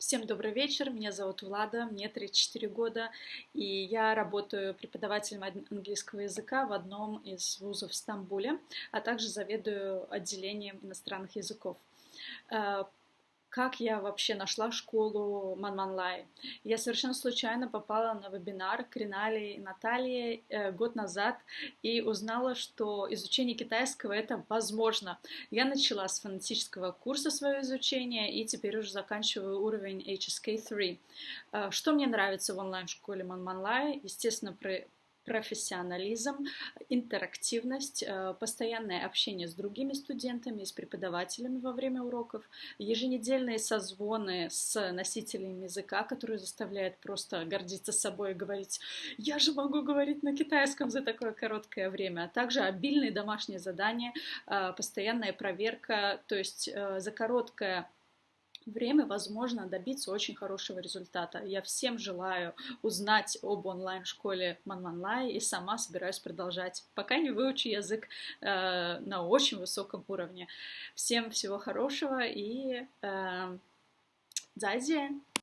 Всем добрый вечер, меня зовут Влада, мне 34 года, и я работаю преподавателем английского языка в одном из вузов в Стамбуле, а также заведую отделением иностранных языков. Как я вообще нашла школу Манманлай. Я совершенно случайно попала на вебинар к Ринале и Наталье э, год назад и узнала, что изучение китайского это возможно. Я начала с фонетического курса свое изучение и теперь уже заканчиваю уровень HSK3. Э, что мне нравится в онлайн-школе Манманлай? Естественно, профессионализм, интерактивность, э, постоянное общение с другими студентами, с преподавателями во время уроков, еженедельные созвоны с носителями языка, которые заставляют просто гордиться собой и говорить «я же могу говорить на китайском за такое короткое время», а также обильные домашние задания, э, постоянная проверка, то есть э, за короткое время возможно добиться очень хорошего результата. Я всем желаю узнать об онлайн-школе Манманлай и сама собираюсь продолжать, пока не выучу язык э, на очень высоком уровне. Всем всего хорошего и э, 再见。